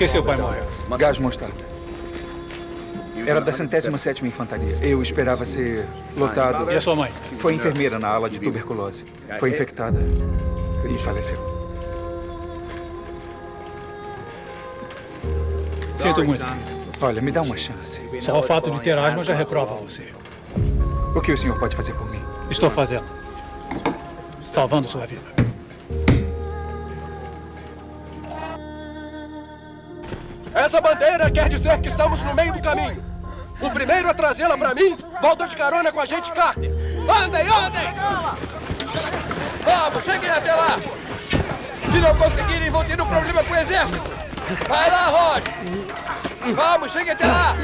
que seu pai morreu? Gás mostarda. Era da centésima sétima infantaria. Eu esperava ser lotado. E a sua mãe? Foi enfermeira na ala de tuberculose. Foi infectada e faleceu. Sinto muito, filho. Olha, me dá uma chance. Só o fato de ter asma já reprova você. O que o senhor pode fazer por mim? Estou fazendo. Salvando sua vida. Essa bandeira quer dizer que estamos no meio do caminho. O primeiro a trazê-la para mim volta de carona com a gente Carter. Andem, andem! Vamos, cheguem até lá! Se não conseguirem, vão ter um problema com o exército. Vai lá, Rod! Vamos, cheguem até lá!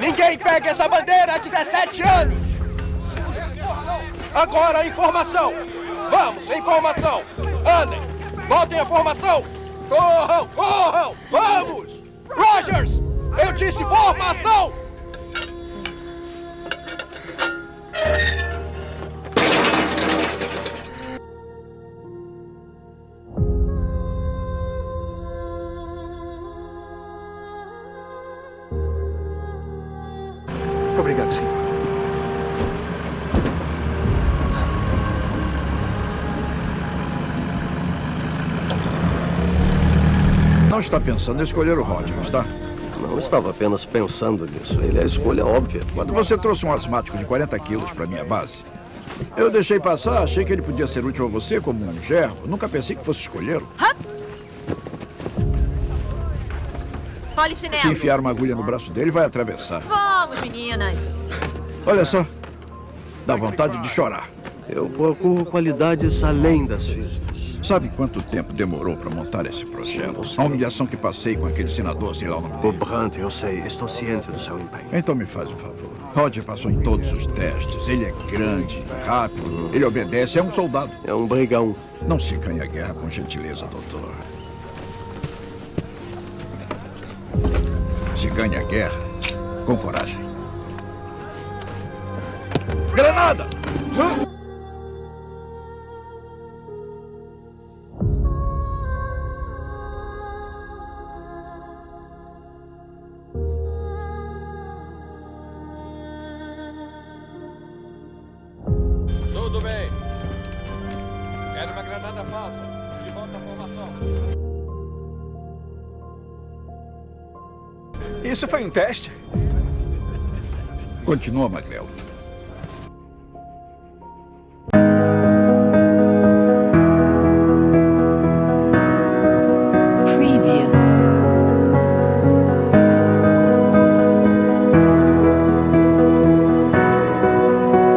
Ninguém pega essa bandeira há 17 anos! Agora, informação! Vamos, informação! Andem! Voltem à formação! Corram, corram! Vamos! Rogers! Eu disse formação! Obrigado, senhor. Não está pensando em escolher o Rogers, tá? Não estava apenas pensando nisso. Ele é a escolha óbvia. Quando você trouxe um asmático de 40 quilos para minha base, eu deixei passar, achei que ele podia ser útil a você como um gerro. Nunca pensei que fosse escolhê-lo. Polichinelo. Se enfiar uma agulha no braço dele, vai atravessar. Vamos, meninas. Olha só. Dá vontade de chorar. Eu procuro qualidades além das físicas. Sabe quanto tempo demorou para montar esse projeto? A humilhação que passei com aquele senador, sei lá o nome. Brandt, eu sei. Estou ciente do seu empenho. Então me faz um favor. Roger passou em todos os testes. Ele é grande, rápido, ele obedece, é um soldado. É um brigão. Não se ganha guerra com gentileza, doutor. Se ganha guerra com coragem. Granada! Tudo bem. Quero uma granada falsa. De volta à formação. Isso foi um teste? Continua, Magrel.